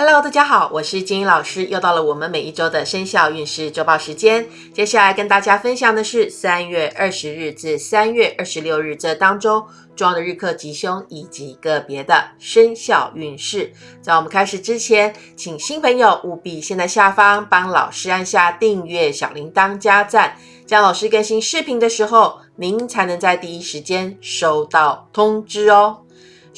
Hello，大家好，我是金英老师，又到了我们每一周的生肖运势周报时间。接下来跟大家分享的是三月二十日至三月二十六日这当中重要的日课吉凶以及个别的生肖运势。在我们开始之前，请新朋友务必先在下方帮老师按下订阅、小铃铛、加赞，这样老师更新视频的时候，您才能在第一时间收到通知哦。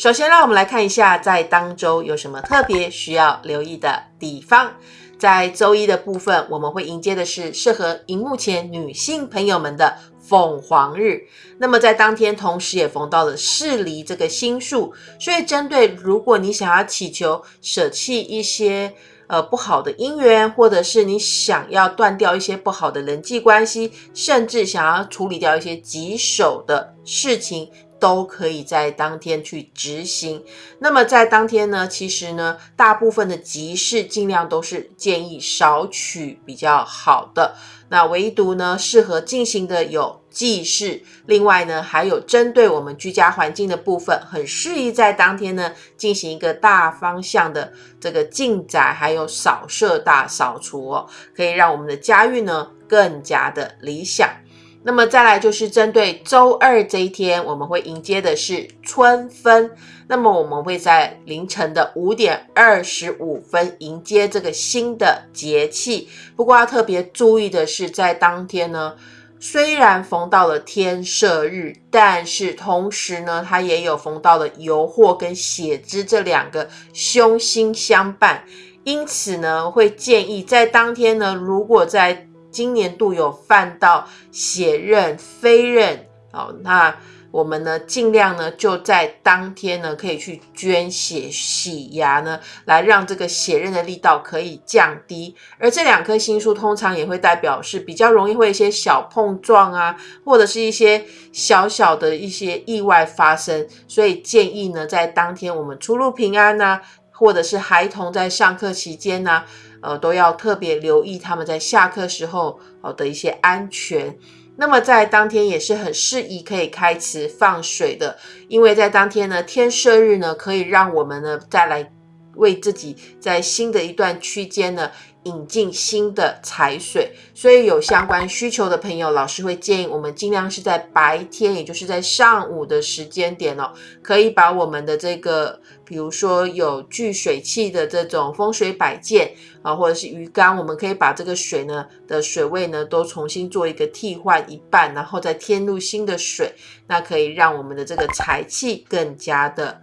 首先，让我们来看一下，在当周有什么特别需要留意的地方。在周一的部分，我们会迎接的是适合荧幕前女性朋友们的凤凰日。那么在当天，同时也逢到了适离这个星数，所以针对如果你想要祈求舍弃一些呃不好的姻缘，或者是你想要断掉一些不好的人际关系，甚至想要处理掉一些棘手的事情。都可以在当天去执行。那么在当天呢，其实呢，大部分的集市尽量都是建议少取比较好的。那唯独呢，适合进行的有祭祀。另外呢，还有针对我们居家环境的部分，很适宜在当天呢进行一个大方向的这个进宅，还有扫射大扫除哦，可以让我们的家运呢更加的理想。那么再来就是针对周二这一天，我们会迎接的是春分。那么我们会在凌晨的五点二十五分迎接这个新的节气。不过要特别注意的是，在当天呢，虽然逢到了天赦日，但是同时呢，它也有逢到了油祸跟血支这两个凶星相伴。因此呢，会建议在当天呢，如果在今年度有犯到血刃、飞刃，哦，那我们呢尽量呢就在当天呢可以去捐血洗牙呢，来让这个血刃的力道可以降低。而这两颗星数通常也会代表是比较容易会一些小碰撞啊，或者是一些小小的一些意外发生，所以建议呢在当天我们出入平安呐，或者是孩童在上课期间呢。呃，都要特别留意他们在下课时候哦的一些安全。那么在当天也是很适宜可以开池放水的，因为在当天呢，天赦日呢，可以让我们呢再来为自己在新的一段区间呢。引进新的财水，所以有相关需求的朋友，老师会建议我们尽量是在白天，也就是在上午的时间点哦，可以把我们的这个，比如说有聚水器的这种风水摆件啊，或者是鱼缸，我们可以把这个水呢的水位呢都重新做一个替换一半，然后再添入新的水，那可以让我们的这个财气更加的。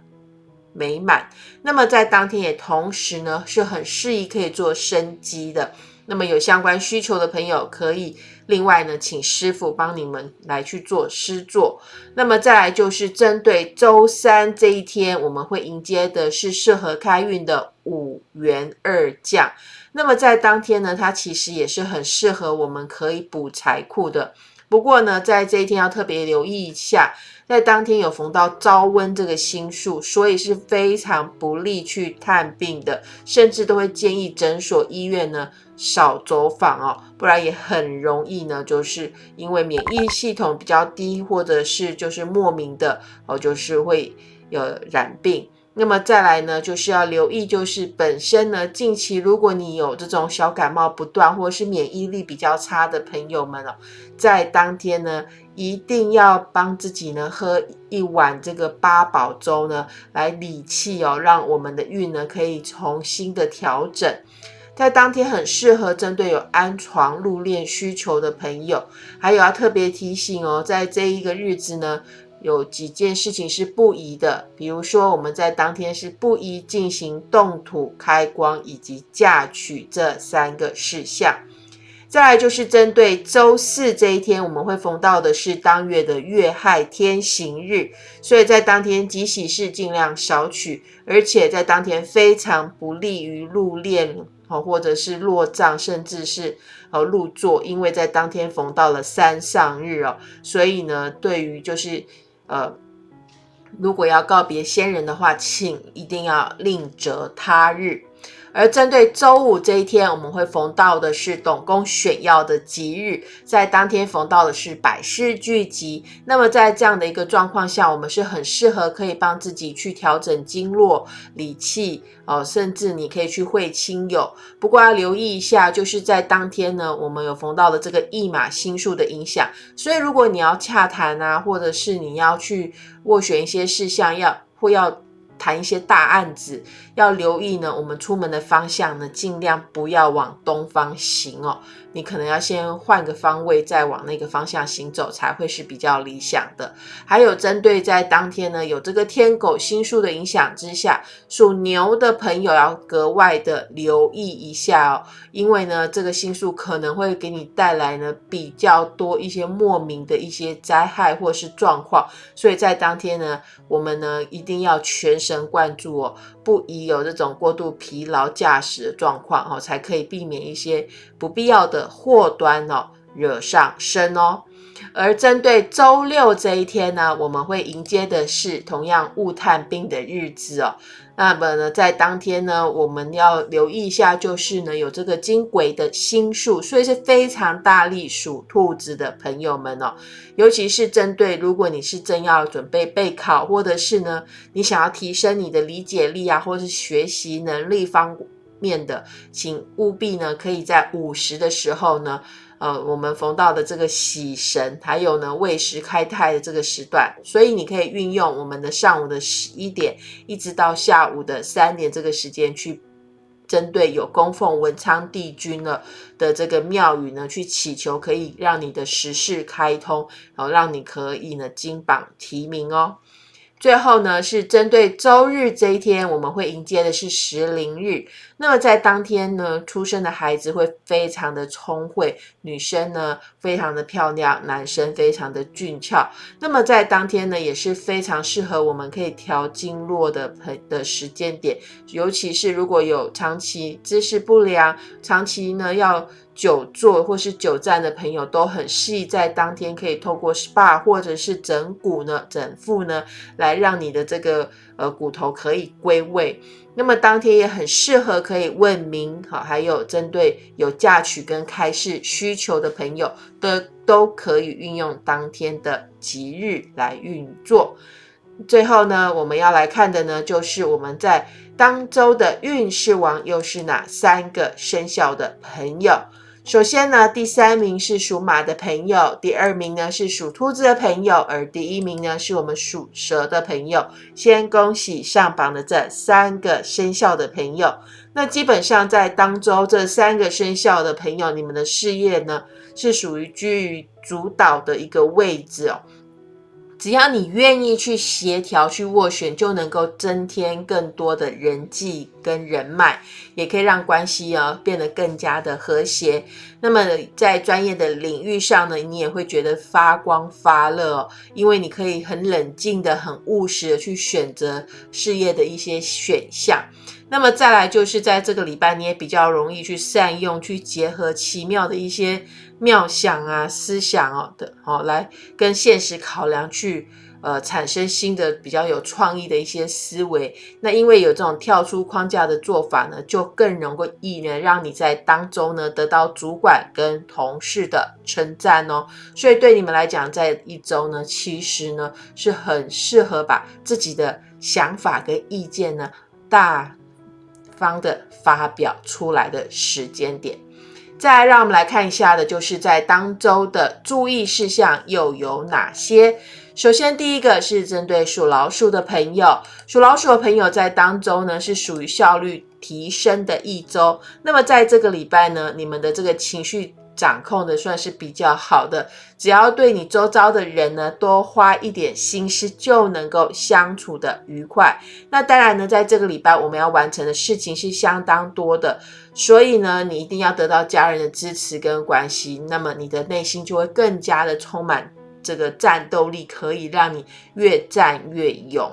美满，那么在当天也同时呢是很适宜可以做生机的。那么有相关需求的朋友，可以另外呢请师傅帮你们来去做施作。那么再来就是针对周三这一天，我们会迎接的是适合开运的五元二将。那么在当天呢，它其实也是很适合我们可以补财库的。不过呢，在这一天要特别留意一下。在当天有逢到招温这个星数，所以是非常不利去探病的，甚至都会建议诊所、医院呢少走访哦，不然也很容易呢，就是因为免疫系统比较低，或者是就是莫名的哦，就是会有染病。那么再来呢，就是要留意，就是本身呢，近期如果你有这种小感冒不断，或者是免疫力比较差的朋友们哦，在当天呢，一定要帮自己呢喝一碗这个八宝粥呢，来理气哦，让我们的运呢可以重新的调整。在当天很适合针对有安床入殓需求的朋友，还有要特别提醒哦，在这一个日子呢。有几件事情是不宜的，比如说我们在当天是不宜进行动土、开光以及嫁娶这三个事项。再来就是针对周四这一天，我们会逢到的是当月的月亥天行日，所以在当天吉喜事尽量少取，而且在当天非常不利于入殓，或者是落葬，甚至是呃入座，因为在当天逢到了三上日哦，所以呢，对于就是。呃，如果要告别先人的话，请一定要另择他日。而针对周五这一天，我们会逢到的是董公选药的吉日，在当天逢到的是百事聚集。那么在这样的一个状况下，我们是很适合可以帮自己去调整经络、理气哦，甚至你可以去会亲友。不过要留意一下，就是在当天呢，我们有逢到的这个驿马星数的影响，所以如果你要洽谈啊，或者是你要去斡旋一些事项，要或要。谈一些大案子要留意呢，我们出门的方向呢，尽量不要往东方行哦。你可能要先换个方位，再往那个方向行走，才会是比较理想的。还有针对在当天呢，有这个天狗星数的影响之下，属牛的朋友要格外的留意一下哦，因为呢，这个星数可能会给你带来呢比较多一些莫名的一些灾害或是状况，所以在当天呢，我们呢一定要全神灌注哦。不宜有这种过度疲劳驾驶的状况哦，才可以避免一些不必要的祸端哦惹上身哦。而针对周六这一天呢，我们会迎接的是同样物探病的日子哦。那么呢，在当天呢，我们要留意一下，就是呢有这个金鬼的星数，所以是非常大力属兔子的朋友们哦。尤其是针对如果你是正要准备备考，或者是呢你想要提升你的理解力啊，或者是学习能力方面的，请务必呢可以在午时的时候呢。呃，我们逢到的这个喜神，还有呢未时开泰的这个时段，所以你可以运用我们的上午的十一点，一直到下午的三点这个时间，去针对有供奉文昌帝君了的这个庙宇呢，去祈求，可以让你的时事开通，然后让你可以呢金榜题名哦。最后呢，是针对周日这一天，我们会迎接的是时灵日。那么在当天呢，出生的孩子会非常的聪慧，女生呢非常的漂亮，男生非常的俊俏。那么在当天呢，也是非常适合我们可以调经络的朋的时间点，尤其是如果有长期姿势不良，长期呢要。久坐或是久站的朋友都很适宜在当天可以透过 SPA 或者是整骨呢、整腹呢，来让你的这个呃骨头可以归位。那么当天也很适合可以问名，好，还有针对有嫁娶跟开市需求的朋友的，都可以运用当天的吉日来运作。最后呢，我们要来看的呢，就是我们在当周的运势王又是哪三个生肖的朋友。首先呢，第三名是属马的朋友，第二名呢是属兔子的朋友，而第一名呢是我们属蛇的朋友。先恭喜上榜的这三个生肖的朋友。那基本上在当周这三个生肖的朋友，你们的事业呢是属于居于主导的一个位置哦。只要你愿意去协调、去斡旋，就能够增添更多的人际跟人脉，也可以让关系啊变得更加的和谐。那么在专业的领域上呢，你也会觉得发光发热，因为你可以很冷静的、很务实的去选择事业的一些选项。那么再来就是在这个礼拜，你也比较容易去善用、去结合奇妙的一些。妙想啊，思想哦的哦，来跟现实考量去呃产生新的比较有创意的一些思维。那因为有这种跳出框架的做法呢，就更容易呢让你在当中呢得到主管跟同事的称赞哦。所以对你们来讲，在一周呢，其实呢是很适合把自己的想法跟意见呢大方的发表出来的时间点。再让我们来看一下的，就是在当周的注意事项又有哪些？首先，第一个是针对属老鼠的朋友，属老鼠的朋友在当周呢是属于效率提升的一周。那么在这个礼拜呢，你们的这个情绪。掌控的算是比较好的，只要对你周遭的人呢多花一点心思，就能够相处的愉快。那当然呢，在这个礼拜我们要完成的事情是相当多的，所以呢，你一定要得到家人的支持跟关系，那么你的内心就会更加的充满这个战斗力，可以让你越战越勇。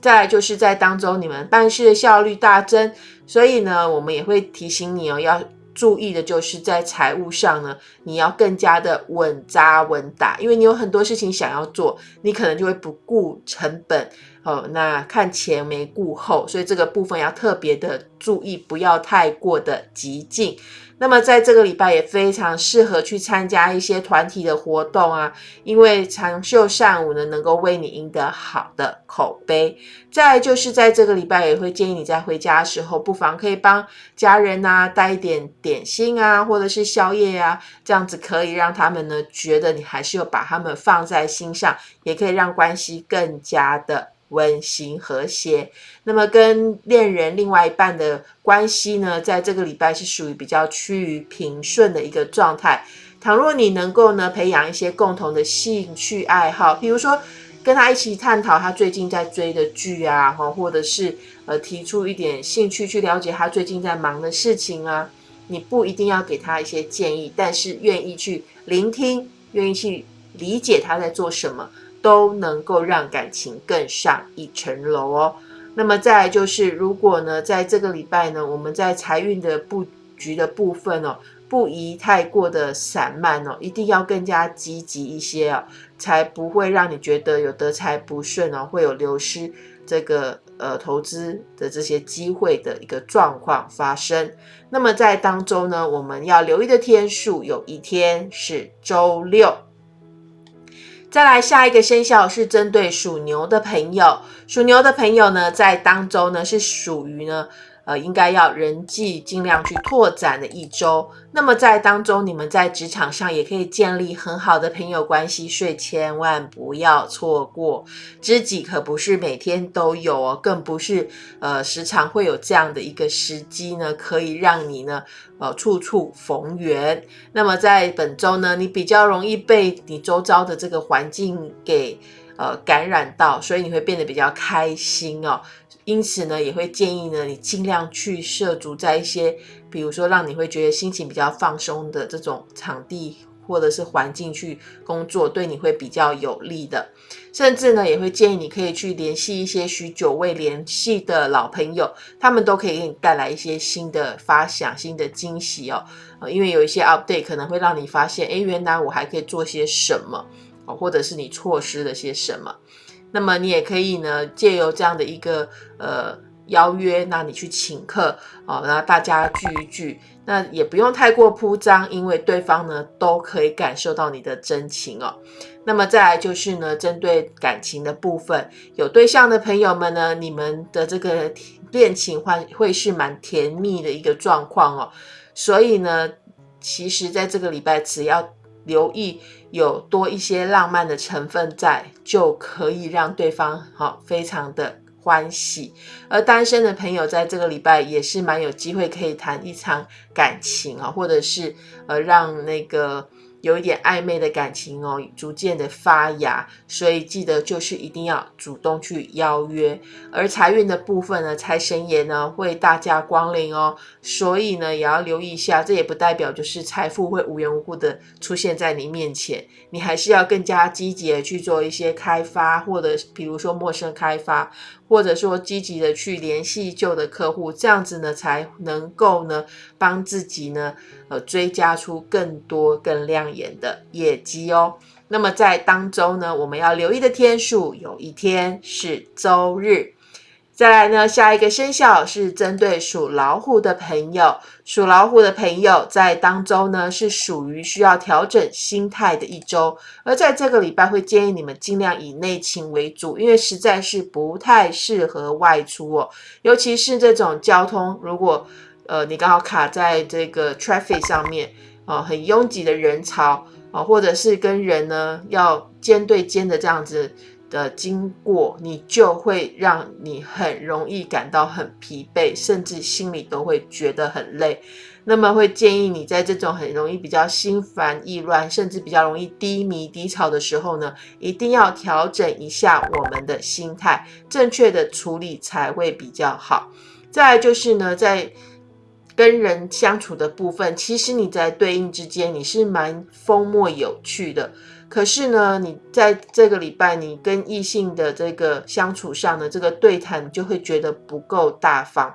再来就是在当中，你们办事的效率大增，所以呢，我们也会提醒你哦，要。注意的就是在财务上呢，你要更加的稳扎稳打，因为你有很多事情想要做，你可能就会不顾成本哦，那看前没顾后，所以这个部分要特别的注意，不要太过的激进。那么在这个礼拜也非常适合去参加一些团体的活动啊，因为长袖善舞呢，能够为你赢得好的口碑。再就是在这个礼拜，也会建议你在回家的时候，不妨可以帮家人呐带一点点心啊，或者是宵夜啊，这样子可以让他们呢觉得你还是有把他们放在心上，也可以让关系更加的。温馨和谐，那么跟恋人另外一半的关系呢，在这个礼拜是属于比较趋于平顺的一个状态。倘若你能够呢培养一些共同的兴趣爱好，比如说跟他一起探讨他最近在追的剧啊，或者是呃提出一点兴趣去了解他最近在忙的事情啊，你不一定要给他一些建议，但是愿意去聆听，愿意去理解他在做什么。都能够让感情更上一层楼哦。那么再来就是，如果呢，在这个礼拜呢，我们在财运的布局的部分哦，不宜太过的散漫哦，一定要更加积极一些哦，才不会让你觉得有得财不顺哦，会有流失这个呃投资的这些机会的一个状况发生。那么在当中呢，我们要留意的天数有一天是周六。再来下一个生肖是针对属牛的朋友，属牛的朋友呢，在当周呢是属于呢。呃，应该要人际尽量去拓展的一周。那么在当中，你们在职场上也可以建立很好的朋友关系，所以千万不要错过。知己可不是每天都有哦，更不是呃时常会有这样的一个时机呢，可以让你呢呃处处逢缘。那么在本周呢，你比较容易被你周遭的这个环境给呃感染到，所以你会变得比较开心哦。因此呢，也会建议呢，你尽量去涉足在一些，比如说让你会觉得心情比较放松的这种场地或者是环境去工作，对你会比较有利的。甚至呢，也会建议你可以去联系一些许久未联系的老朋友，他们都可以给你带来一些新的发想、新的惊喜哦。呃，因为有一些 update 可能会让你发现，哎，原来我还可以做些什么哦，或者是你错失了些什么。那么你也可以呢，借由这样的一个呃邀约，那你去请客哦，然后大家聚一聚，那也不用太过铺张，因为对方呢都可以感受到你的真情哦。那么再来就是呢，针对感情的部分，有对象的朋友们呢，你们的这个恋情会会是蛮甜蜜的一个状况哦。所以呢，其实在这个礼拜只要留意。有多一些浪漫的成分在，就可以让对方好非常的欢喜。而单身的朋友在这个礼拜也是蛮有机会可以谈一场感情啊，或者是呃让那个。有一点暧昧的感情哦，逐渐的发芽，所以记得就是一定要主动去邀约。而财运的部分呢，财神爷呢会大驾光临哦，所以呢也要留意一下。这也不代表就是财富会无缘无故的出现在你面前，你还是要更加积极的去做一些开发，或者比如说陌生开发。或者说积极的去联系旧的客户，这样子呢才能够呢帮自己呢呃追加出更多更亮演的业绩哦。那么在当周呢，我们要留意的天数，有一天是周日。再来呢，下一个生肖是针对属老虎的朋友。属老虎的朋友在当周呢，是属于需要调整心态的一周。而在这个礼拜，会建议你们尽量以内勤为主，因为实在是不太适合外出哦。尤其是这种交通，如果呃你刚好卡在这个 traffic 上面啊，很拥挤的人潮啊，或者是跟人呢要肩对肩的这样子。的经过，你就会让你很容易感到很疲惫，甚至心里都会觉得很累。那么会建议你在这种很容易比较心烦意乱，甚至比较容易低迷低潮的时候呢，一定要调整一下我们的心态，正确的处理才会比较好。再来就是呢，在跟人相处的部分，其实你在对应之间，你是蛮风默有趣的。可是呢，你在这个礼拜，你跟异性的这个相处上的这个对谈，就会觉得不够大方。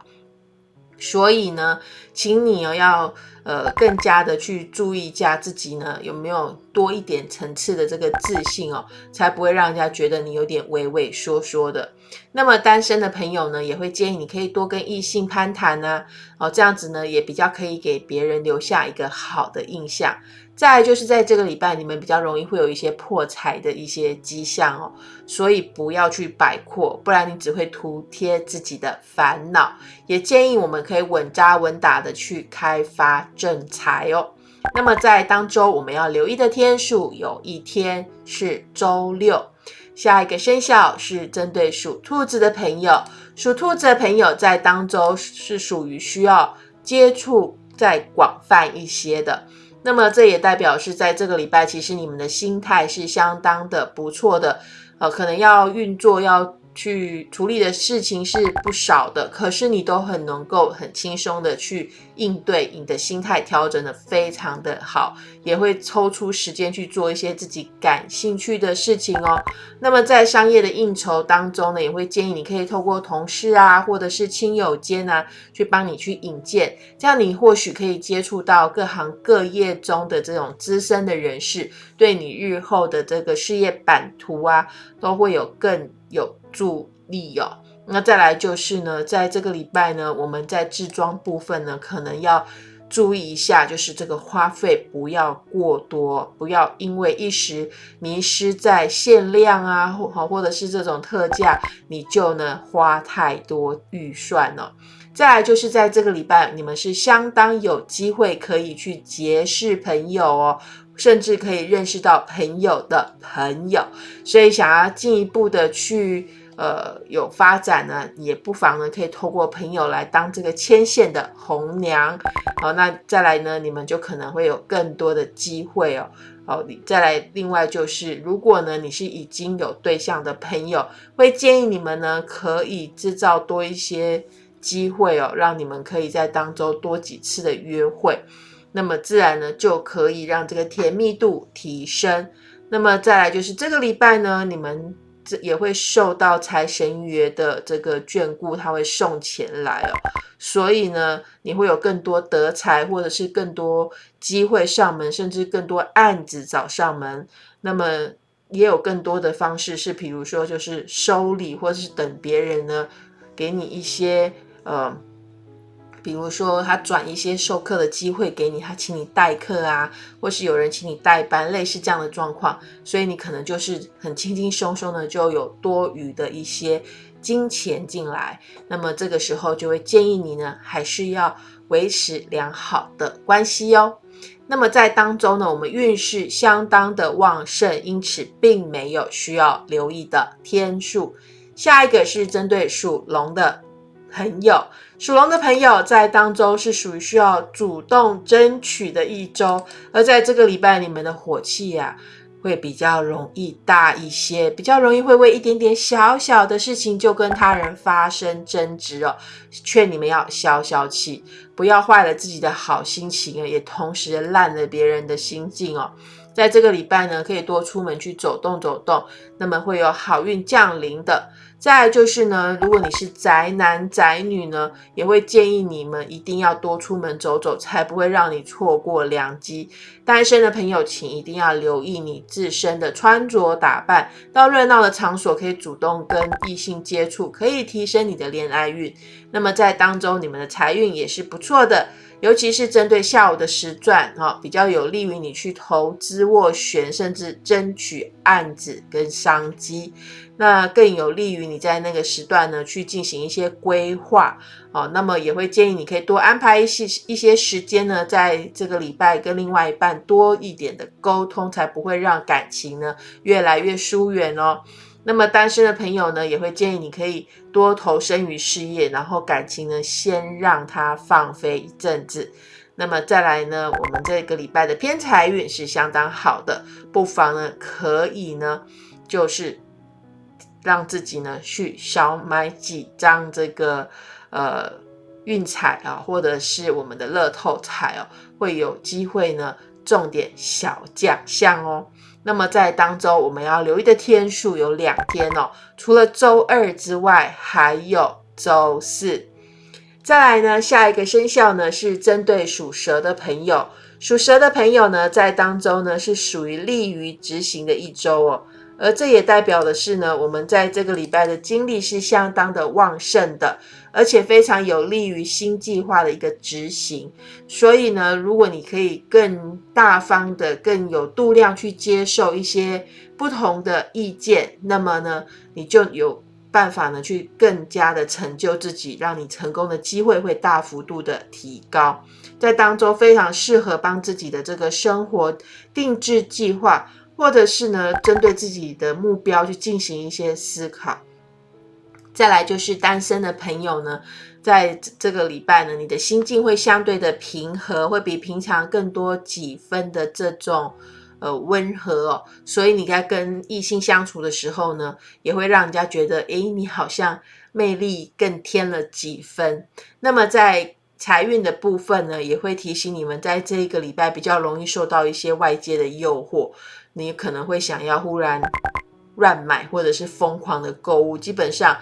所以呢，请你哦要呃更加的去注意一下自己呢有没有多一点层次的这个自信哦，才不会让人家觉得你有点畏畏缩缩的。那么单身的朋友呢，也会建议你可以多跟异性攀谈啊，哦，这样子呢也比较可以给别人留下一个好的印象。再就是在这个礼拜，你们比较容易会有一些破财的一些迹象哦，所以不要去摆阔，不然你只会徒贴自己的烦恼。也建议我们可以稳扎稳打的去开发正财哦。那么在当周我们要留意的天数，有一天是周六。下一个生肖是针对属兔子的朋友，属兔子的朋友在当周是属于需要接触再广泛一些的。那么这也代表是在这个礼拜，其实你们的心态是相当的不错的，呃，可能要运作要。去处理的事情是不少的，可是你都很能够很轻松的去应对，你的心态调整的非常的好，也会抽出时间去做一些自己感兴趣的事情哦。那么在商业的应酬当中呢，也会建议你可以透过同事啊，或者是亲友间啊，去帮你去引荐，这样你或许可以接触到各行各业中的这种资深的人士，对你日后的这个事业版图啊，都会有更有。助力哦，那再来就是呢，在这个礼拜呢，我们在制装部分呢，可能要注意一下，就是这个花费不要过多，不要因为一时迷失在限量啊，或或者是这种特价，你就呢花太多预算了。再来就是在这个礼拜，你们是相当有机会可以去结识朋友哦，甚至可以认识到朋友的朋友，所以想要进一步的去。呃，有发展呢，也不妨呢，可以透过朋友来当这个牵线的红娘，好，那再来呢，你们就可能会有更多的机会哦，好，你再来，另外就是，如果呢你是已经有对象的朋友，会建议你们呢可以制造多一些机会哦，让你们可以在当中多几次的约会，那么自然呢就可以让这个甜蜜度提升，那么再来就是这个礼拜呢，你们。这也会受到财神爷的这个眷顾，他会送钱来哦，所以呢，你会有更多得财，或者是更多机会上门，甚至更多案子找上门。那么也有更多的方式，是比如说就是收礼，或者是等别人呢给你一些呃。比如说，他转一些授课的机会给你，他请你代课啊，或是有人请你代班，类似这样的状况，所以你可能就是很轻轻松松的就有多余的一些金钱进来。那么这个时候就会建议你呢，还是要维持良好的关系哦。那么在当中呢，我们运势相当的旺盛，因此并没有需要留意的天数。下一个是针对属龙的。朋友，属龙的朋友在当周是属于需要主动争取的一周，而在这个礼拜，你们的火气呀会比较容易大一些，比较容易会为一点点小小的事情就跟他人发生争执哦。劝你们要消消气，不要坏了自己的好心情，也同时烂了别人的心境哦。在这个礼拜呢，可以多出门去走动走动，那么会有好运降临的。再就是呢，如果你是宅男宅女呢，也会建议你们一定要多出门走走，才不会让你错过良机。单身的朋友，请一定要留意你自身的穿着打扮，到热闹的场所可以主动跟异性接触，可以提升你的恋爱运。那么在当中，你们的财运也是不错的。尤其是针对下午的时段，哈，比较有利于你去投资斡旋，甚至争取案子跟商机。那更有利于你在那个时段呢去进行一些规划，哦，那么也会建议你可以多安排一些一些时间呢，在这个礼拜跟另外一半多一点的沟通，才不会让感情呢越来越疏远哦。那么单身的朋友呢，也会建议你可以多投身于事业，然后感情呢先让它放飞一阵子。那么再来呢，我们这个礼拜的偏财运是相当好的，不妨呢可以呢就是让自己呢去少买几张这个呃运彩啊，或者是我们的乐透彩哦，会有机会呢中点小奖项哦。那么在当周我们要留意的天数有两天哦，除了周二之外，还有周四。再来呢，下一个生肖呢是针对属蛇的朋友，属蛇的朋友呢在当周呢是属于利于执行的一周哦。而这也代表的是呢，我们在这个礼拜的精力是相当的旺盛的，而且非常有利于新计划的一个执行。所以呢，如果你可以更大方的、更有度量去接受一些不同的意见，那么呢，你就有办法呢去更加的成就自己，让你成功的机会会大幅度的提高。在当中非常适合帮自己的这个生活定制计划。或者是呢，针对自己的目标去进行一些思考。再来就是单身的朋友呢，在这个礼拜呢，你的心境会相对的平和，会比平常更多几分的这种呃温和哦。所以你在跟异性相处的时候呢，也会让人家觉得，诶，你好像魅力更添了几分。那么在财运的部分呢，也会提醒你们，在这一个礼拜比较容易受到一些外界的诱惑。你可能会想要忽然乱买，或者是疯狂的购物，基本上，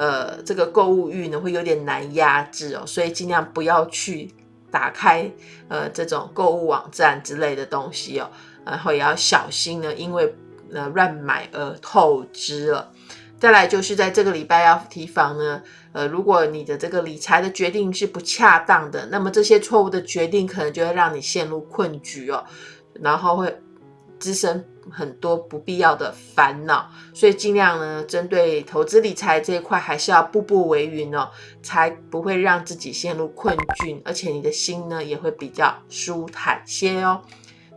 呃，这个购物欲呢会有点难压制哦，所以尽量不要去打开呃这种购物网站之类的东西哦，然后也要小心呢，因为呃乱买而透支了。再来就是在这个礼拜要提防呢，呃，如果你的这个理财的决定是不恰当的，那么这些错误的决定可能就会让你陷入困局哦，然后会。滋生很多不必要的烦恼，所以尽量呢，针对投资理财这一块，还是要步步为营哦，才不会让自己陷入困境，而且你的心呢也会比较舒坦些哦。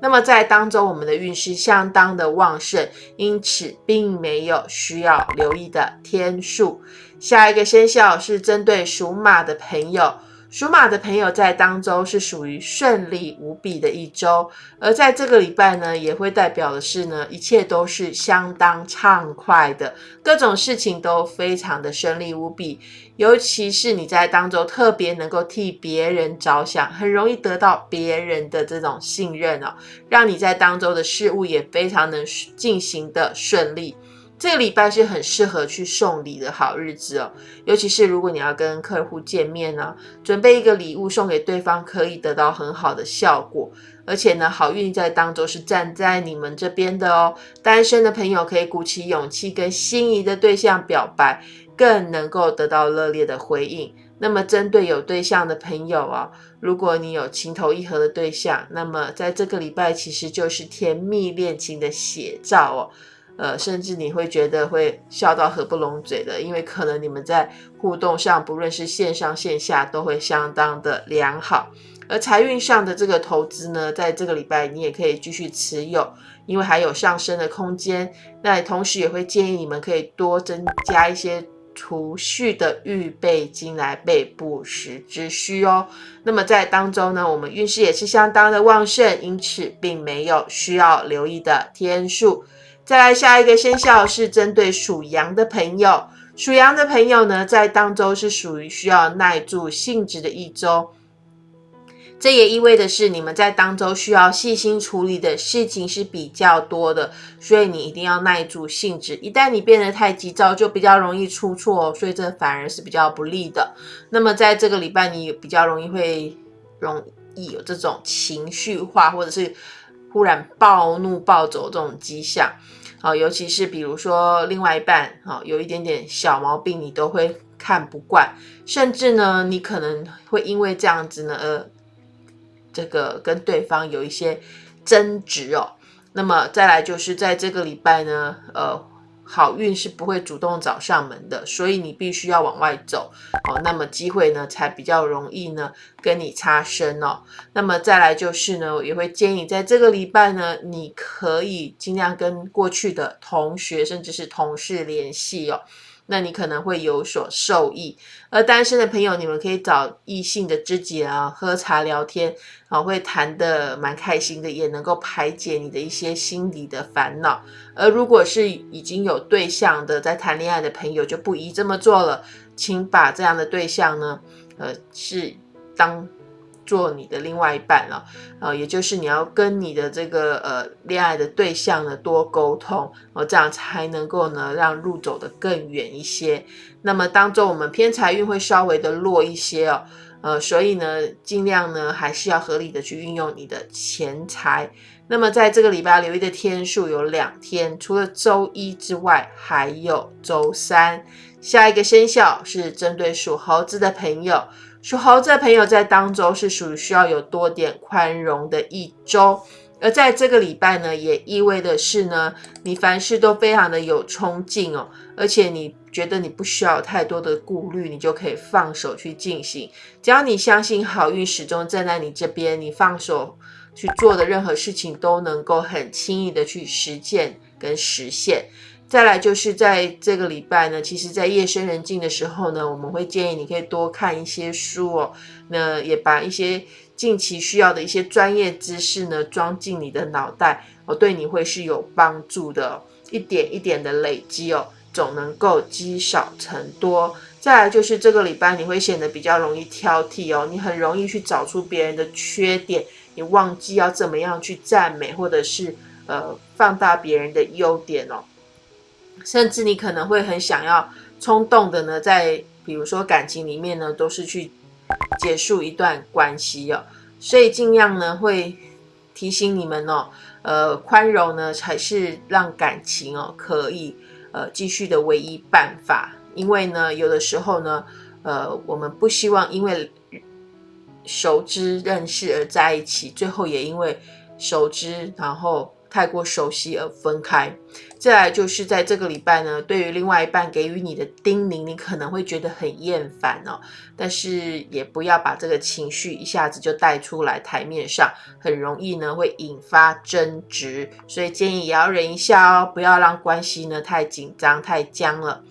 那么在当中，我们的运势相当的旺盛，因此并没有需要留意的天数。下一个生肖是针对属马的朋友。属马的朋友在当周是属于顺利无比的一周，而在这个礼拜呢，也会代表的是呢，一切都是相当畅快的，各种事情都非常的顺利无比。尤其是你在当周特别能够替别人着想，很容易得到别人的这种信任哦，让你在当周的事物也非常能进行的顺利。这个礼拜是很适合去送礼的好日子哦，尤其是如果你要跟客户见面呢，准备一个礼物送给对方，可以得到很好的效果。而且呢，好运在当中是站在你们这边的哦。单身的朋友可以鼓起勇气跟心仪的对象表白，更能够得到热烈的回应。那么，针对有对象的朋友啊，如果你有情投意合的对象，那么在这个礼拜其实就是甜蜜恋情的写照哦。呃，甚至你会觉得会笑到合不拢嘴的，因为可能你们在互动上，不论是线上线下，都会相当的良好。而财运上的这个投资呢，在这个礼拜你也可以继续持有，因为还有上升的空间。那同时也会建议你们可以多增加一些储蓄的预备金来备不时之需哦。那么在当中呢，我们运势也是相当的旺盛，因此并没有需要留意的天数。再来下一个生肖是针对属羊的朋友，属羊的朋友呢，在当周是属于需要耐住性子的一周。这也意味的是，你们在当周需要细心处理的事情是比较多的，所以你一定要耐住性子。一旦你变得太急躁，就比较容易出错，所以这反而是比较不利的。那么在这个礼拜，你比较容易会容易有这种情绪化，或者是。忽然暴怒暴走这种迹象，好，尤其是比如说另外一半，好，有一点点小毛病，你都会看不惯，甚至呢，你可能会因为这样子呢，呃，这个跟对方有一些争执哦。那么再来就是在这个礼拜呢，呃。好运是不会主动找上门的，所以你必须要往外走哦。那么机会呢，才比较容易呢跟你擦身哦。那么再来就是呢，我也会建议在这个礼拜呢，你可以尽量跟过去的同学甚至是同事联系哦。那你可能会有所受益，而单身的朋友，你们可以找异性的知己啊，喝茶聊天啊，会谈的蛮开心的，也能够排解你的一些心理的烦恼。而如果是已经有对象的，在谈恋爱的朋友，就不宜这么做了，请把这样的对象呢，呃，是当做你的另外一半了，呃，也就是你要跟你的这个呃恋爱的对象呢多沟通，哦，这样才能够呢让路走得更远一些。那么当中我们偏财运会稍微的弱一些哦，呃，所以呢尽量呢还是要合理的去运用你的钱财。那么在这个礼拜留意的天数有两天，除了周一之外，还有周三。下一个生肖是针对属猴子的朋友。属猴子的朋友在当周是属于需要有多点宽容的一周，而在这个礼拜呢，也意味的是呢，你凡事都非常的有冲劲哦，而且你觉得你不需要太多的顾虑，你就可以放手去进行。只要你相信好运始终站在你这边，你放手去做的任何事情都能够很轻易的去实践跟实现。再来就是在这个礼拜呢，其实，在夜深人静的时候呢，我们会建议你可以多看一些书哦，那也把一些近期需要的一些专业知识呢装进你的脑袋哦，对你会是有帮助的，一点一点的累积哦，总能够积少成多。再来就是这个礼拜你会显得比较容易挑剔哦，你很容易去找出别人的缺点，你忘记要怎么样去赞美或者是呃放大别人的优点哦。甚至你可能会很想要冲动的呢，在比如说感情里面呢，都是去结束一段关系哦，所以尽量呢会提醒你们哦，呃，宽容呢才是让感情哦可以呃继续的唯一办法，因为呢有的时候呢，呃，我们不希望因为熟知认识而在一起，最后也因为熟知然后。太过熟悉而分开，再来就是在这个礼拜呢，对于另外一半给予你的叮咛，你可能会觉得很厌烦哦，但是也不要把这个情绪一下子就带出来台面上，很容易呢会引发争执，所以建议也要忍一下哦，不要让关系呢太紧张太僵了。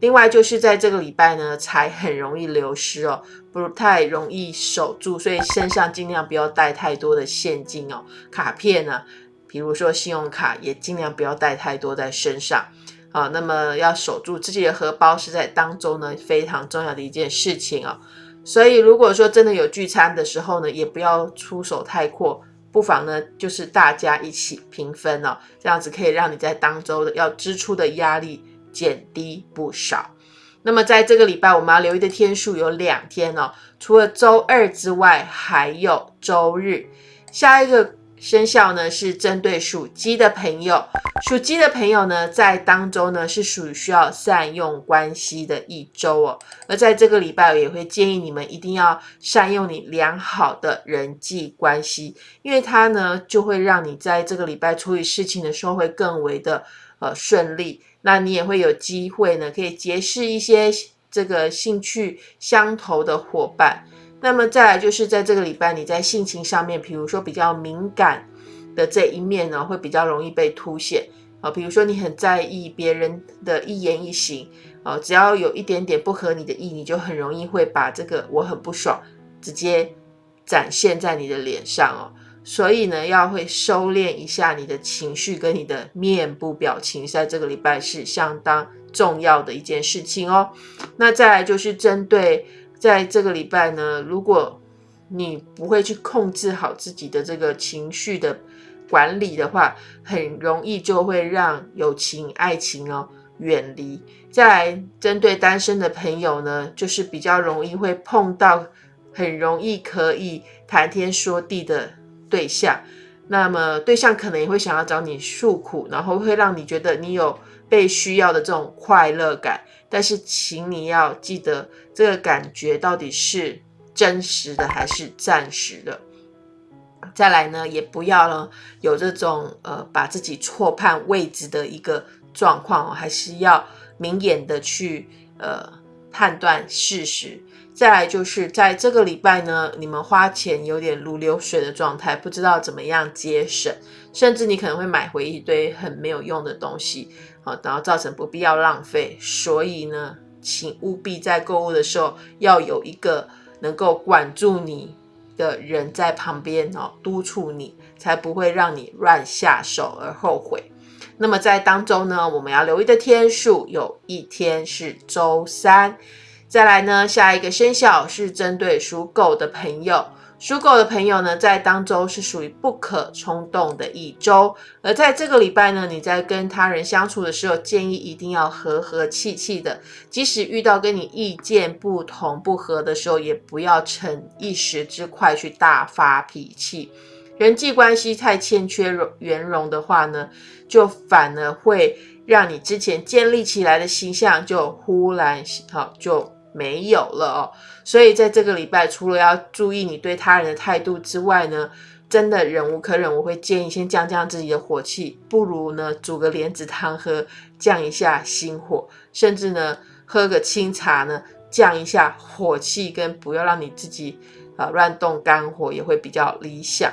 另外就是在这个礼拜呢，财很容易流失哦，不太容易守住，所以身上尽量不要带太多的现金哦，卡片呢。比如说信用卡也尽量不要带太多在身上，啊，那么要守住自己的荷包是在当中呢非常重要的一件事情哦。所以如果说真的有聚餐的时候呢，也不要出手太阔，不妨呢就是大家一起平分哦，这样子可以让你在当周的要支出的压力减低不少。那么在这个礼拜我们要留意的天数有两天哦，除了周二之外，还有周日。下一个。生肖呢是针对属鸡的朋友，属鸡的朋友呢在当周呢是属于需要善用关系的一周哦。而在这个礼拜，我也会建议你们一定要善用你良好的人际关系，因为它呢就会让你在这个礼拜处理事情的时候会更为的呃顺利。那你也会有机会呢，可以结识一些这个兴趣相投的伙伴。那么再来就是在这个礼拜，你在性情上面，比如说比较敏感的这一面呢，会比较容易被凸显啊。比如说你很在意别人的一言一行啊，只要有一点点不合你的意，你就很容易会把这个我很不爽直接展现在你的脸上哦。所以呢，要会收敛一下你的情绪跟你的面部表情，在这个礼拜是相当重要的一件事情哦。那再来就是针对。在这个礼拜呢，如果你不会去控制好自己的这个情绪的管理的话，很容易就会让友情、爱情哦远离。再来，针对单身的朋友呢，就是比较容易会碰到很容易可以谈天说地的对象，那么对象可能也会想要找你诉苦，然后会让你觉得你有被需要的这种快乐感。但是，请你要记得，这个感觉到底是真实的还是暂时的。再来呢，也不要呢有这种呃把自己错判位置的一个状况哦，还是要明眼的去呃判断事实。再来就是在这个礼拜呢，你们花钱有点如流水的状态，不知道怎么样节省，甚至你可能会买回一堆很没有用的东西。好，然后造成不必要浪费，所以呢，请务必在购物的时候要有一个能够管住你的人在旁边哦，督促你，才不会让你乱下手而后悔。那么在当中呢，我们要留意的天数有一天是周三。再来呢，下一个生肖是针对属狗的朋友。属狗的朋友呢，在当周是属于不可冲动的一周，而在这个礼拜呢，你在跟他人相处的时候，建议一定要和和气气的，即使遇到跟你意见不同不合的时候，也不要逞一时之快去大发脾气。人际关系太欠缺圆融的话呢，就反而会让你之前建立起来的形象就忽然好就。没有了哦，所以在这个礼拜，除了要注意你对他人的态度之外呢，真的忍无可忍，我会建议先降降自己的火气，不如呢煮个莲子汤喝，降一下心火，甚至呢喝个清茶呢，降一下火气，跟不要让你自己啊乱动肝火，也会比较理想。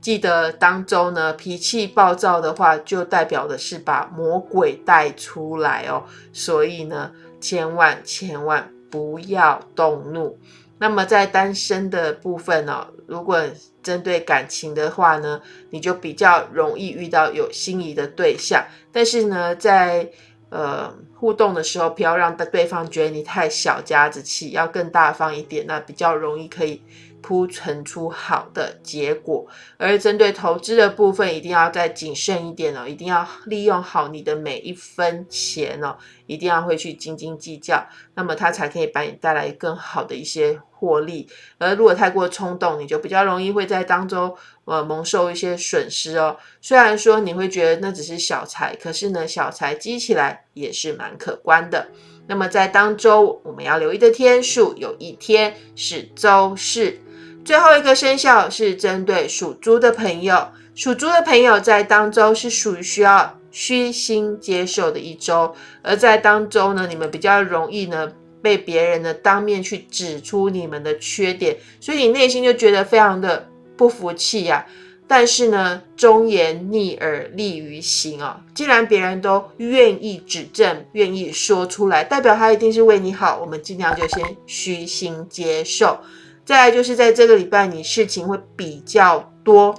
记得当周呢脾气暴躁的话，就代表的是把魔鬼带出来哦，所以呢千万千万。不要动怒。那么在单身的部分呢，如果针对感情的话呢，你就比较容易遇到有心仪的对象。但是呢，在呃互动的时候，不要让对方觉得你太小家子气，要更大方一点，那比较容易可以。铺陈出好的结果，而针对投资的部分，一定要再谨慎一点哦，一定要利用好你的每一分钱哦，一定要会去斤斤计较，那么它才可以把你带来更好的一些获利。而如果太过冲动，你就比较容易会在当中呃蒙受一些损失哦。虽然说你会觉得那只是小财，可是呢，小财积起来也是蛮可观的。那么在当周我们要留意的天数，有一天是周四。最后一个生肖是针对属猪的朋友，属猪的朋友在当周是属于需要虚心接受的一周，而在当周呢，你们比较容易呢被别人呢当面去指出你们的缺点，所以你内心就觉得非常的不服气呀。但是呢，忠言逆耳利于行哦，既然别人都愿意指正，愿意说出来，代表他一定是为你好，我们尽量就先虚心接受。再来就是在这个礼拜，你事情会比较多，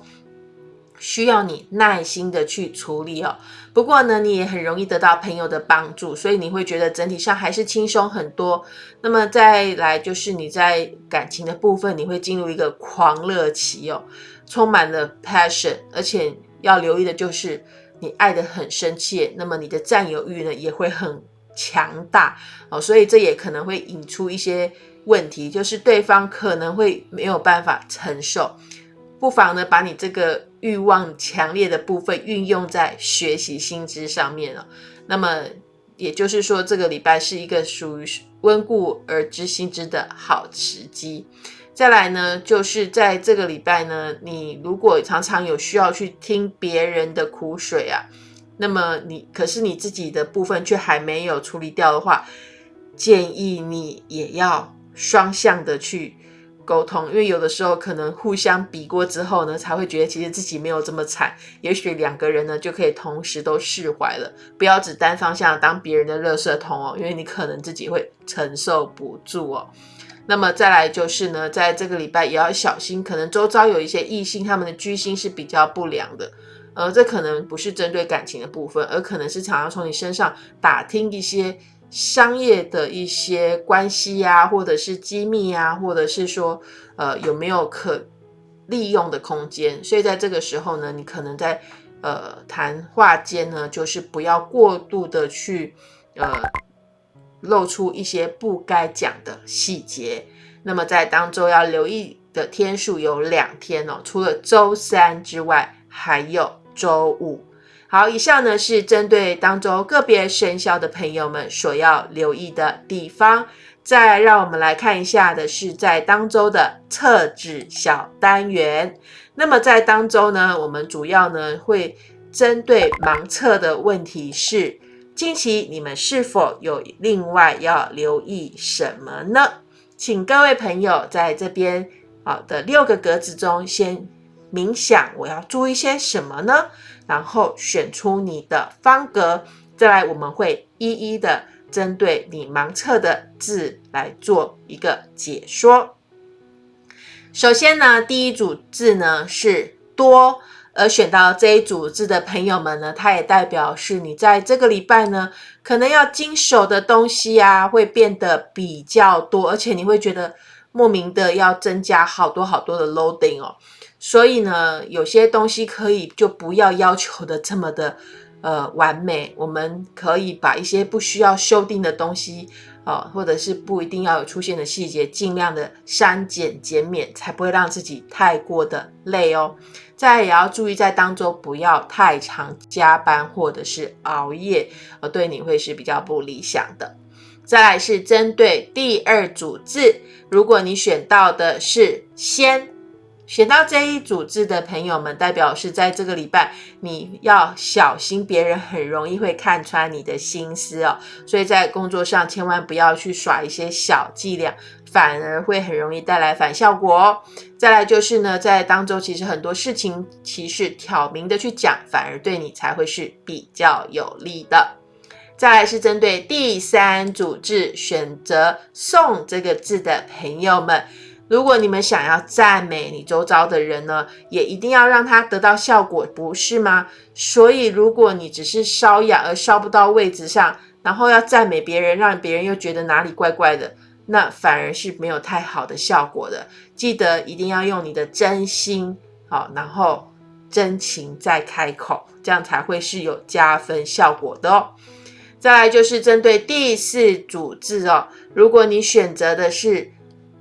需要你耐心的去处理哦。不过呢，你也很容易得到朋友的帮助，所以你会觉得整体上还是轻松很多。那么再来就是你在感情的部分，你会进入一个狂热期哦，充满了 passion，而且要留意的就是你爱的很深切，那么你的占有欲呢也会很强大哦，所以这也可能会引出一些。问题就是对方可能会没有办法承受，不妨呢把你这个欲望强烈的部分运用在学习心知上面了。那么也就是说，这个礼拜是一个属于温故而知新知的好时机。再来呢，就是在这个礼拜呢，你如果常常有需要去听别人的苦水啊，那么你可是你自己的部分却还没有处理掉的话，建议你也要。双向的去沟通，因为有的时候可能互相比过之后呢，才会觉得其实自己没有这么惨。也许两个人呢就可以同时都释怀了，不要只单方向当别人的垃圾桶哦，因为你可能自己会承受不住哦。那么再来就是呢，在这个礼拜也要小心，可能周遭有一些异性，他们的居心是比较不良的。呃，这可能不是针对感情的部分，而可能是常常从你身上打听一些。商业的一些关系呀，或者是机密呀，或者是说，呃，有没有可利用的空间？所以在这个时候呢，你可能在呃谈话间呢，就是不要过度的去呃露出一些不该讲的细节。那么在当周要留意的天数有两天哦，除了周三之外，还有周五。好，以上呢是针对当周个别生肖的朋友们所要留意的地方。再让我们来看一下的是在当周的测纸小单元。那么在当周呢，我们主要呢会针对盲测的问题是：近期你们是否有另外要留意什么呢？请各位朋友在这边好的六个格子中先冥想，我要注意些什么呢？然后选出你的方格，再来我们会一一的针对你盲测的字来做一个解说。首先呢，第一组字呢是多，而选到这一组字的朋友们呢，它也代表是你在这个礼拜呢，可能要经手的东西啊，会变得比较多，而且你会觉得莫名的要增加好多好多的 loading 哦。所以呢，有些东西可以就不要要求的这么的呃完美，我们可以把一些不需要修订的东西。哦，或者是不一定要有出现的细节，尽量的删减减免，才不会让自己太过的累哦。再也要注意在当中不要太常加班或者是熬夜，呃，对你会是比较不理想的。再来是针对第二组字，如果你选到的是先。选到这一组字的朋友们，代表是在这个礼拜，你要小心，别人很容易会看穿你的心思哦。所以在工作上，千万不要去耍一些小伎俩，反而会很容易带来反效果哦。再来就是呢，在当中其实很多事情，其实挑明的去讲，反而对你才会是比较有利的。再来是针对第三组字，选择送这个字的朋友们。如果你们想要赞美你周遭的人呢，也一定要让他得到效果，不是吗？所以，如果你只是烧痒而烧不到位置上，然后要赞美别人，让别人又觉得哪里怪怪的，那反而是没有太好的效果的。记得一定要用你的真心，好，然后真情再开口，这样才会是有加分效果的哦。再来就是针对第四组字哦，如果你选择的是。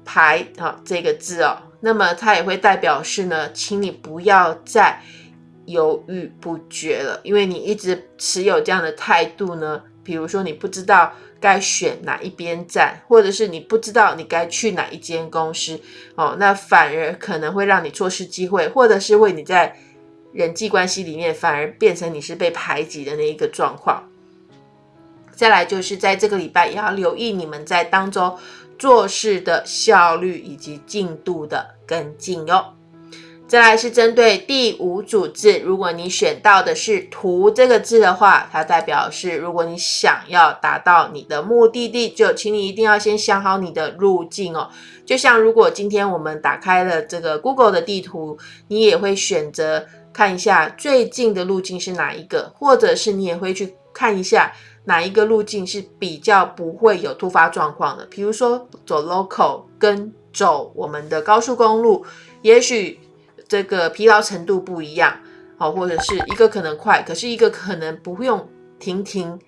排啊这个字哦，那么它也会代表是呢，请你不要再犹豫不决了，因为你一直持有这样的态度呢，比如说你不知道该选哪一边站，或者是你不知道你该去哪一间公司哦，那反而可能会让你错失机会，或者是为你在人际关系里面反而变成你是被排挤的那一个状况。再来就是在这个礼拜也要留意你们在当中。做事的效率以及进度的跟进哟。再来是针对第五组字，如果你选到的是“图”这个字的话，它代表是如果你想要达到你的目的地，就请你一定要先想好你的路径哦。就像如果今天我们打开了这个 Google 的地图，你也会选择看一下最近的路径是哪一个，或者是你也会去看一下。哪一个路径是比较不会有突发状况的？比如说走 local 跟走我们的高速公路，也许这个疲劳程度不一样，好，或者是一个可能快，可是一个可能不用停停，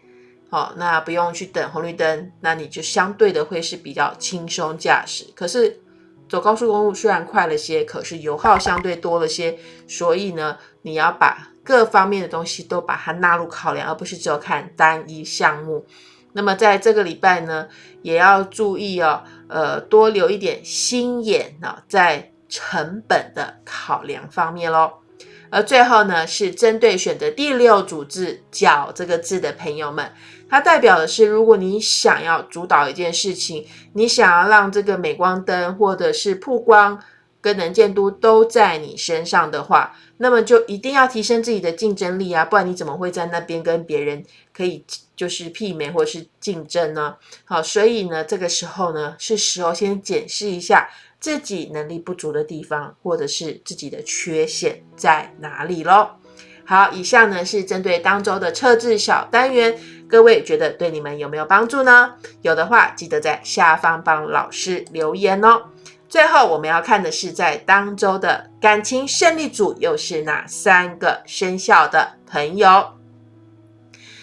好，那不用去等红绿灯，那你就相对的会是比较轻松驾驶。可是走高速公路虽然快了些，可是油耗相对多了些，所以呢，你要把。各方面的东西都把它纳入考量，而不是只有看单一项目。那么在这个礼拜呢，也要注意哦，呃，多留一点心眼啊，在成本的考量方面喽。而最后呢，是针对选择第六组字“角”这个字的朋友们，它代表的是，如果你想要主导一件事情，你想要让这个镁光灯或者是曝光。跟能见度都在你身上的话，那么就一定要提升自己的竞争力啊，不然你怎么会在那边跟别人可以就是媲美或是竞争呢？好，所以呢，这个时候呢，是时候先检视一下自己能力不足的地方，或者是自己的缺陷在哪里喽。好，以上呢是针对当周的测字小单元，各位觉得对你们有没有帮助呢？有的话，记得在下方帮老师留言哦。最后我们要看的是，在当周的感情胜利组又是哪三个生肖的朋友？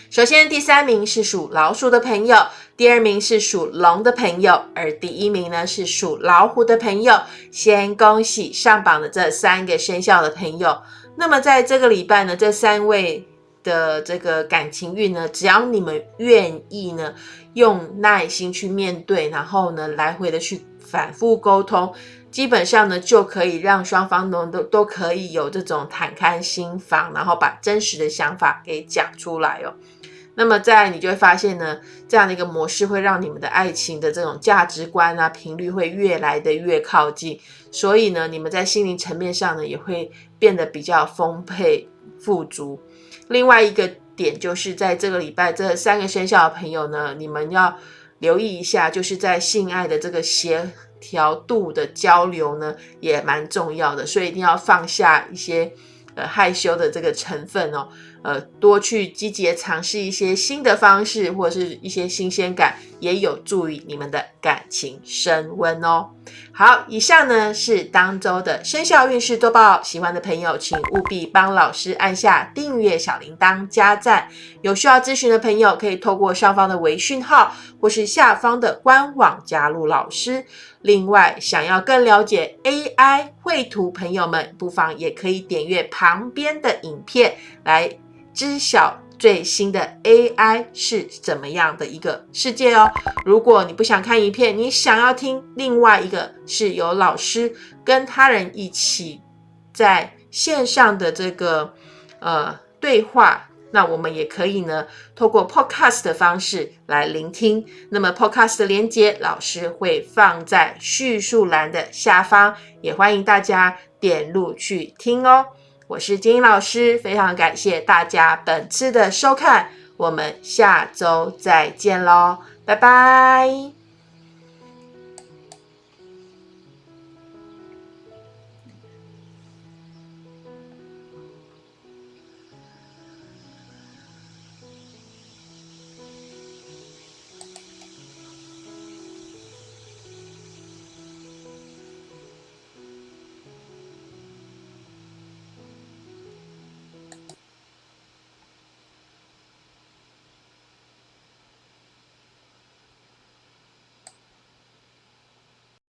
首先，第三名是属老鼠的朋友，第二名是属龙的朋友，而第一名呢是属老虎的朋友。先恭喜上榜的这三个生肖的朋友。那么在这个礼拜呢，这三位的这个感情运呢，只要你们愿意呢，用耐心去面对，然后呢，来回的去。反复沟通，基本上呢就可以让双方都都都可以有这种坦开心房，然后把真实的想法给讲出来哦。那么再你就会发现呢，这样的一个模式会让你们的爱情的这种价值观啊频率会越来的越靠近，所以呢，你们在心灵层面上呢也会变得比较丰沛富足。另外一个点就是在这个礼拜，这三个生肖的朋友呢，你们要。留意一下，就是在性爱的这个协调度的交流呢，也蛮重要的，所以一定要放下一些呃害羞的这个成分哦。呃，多去积极尝试一些新的方式，或者是一些新鲜感，也有助于你们的感情升温哦。好，以上呢是当周的生肖运势多报，喜欢的朋友请务必帮老师按下订阅、小铃铛、加赞。有需要咨询的朋友，可以透过上方的微讯号，或是下方的官网加入老师。另外，想要更了解 AI 绘图，朋友们不妨也可以点阅旁边的影片来。知晓最新的 AI 是怎么样的一个世界哦。如果你不想看影片，你想要听另外一个是由老师跟他人一起在线上的这个呃对话，那我们也可以呢透过 Podcast 的方式来聆听。那么 Podcast 的连接，老师会放在叙述栏的下方，也欢迎大家点入去听哦。我是金英老师，非常感谢大家本次的收看，我们下周再见喽，拜拜。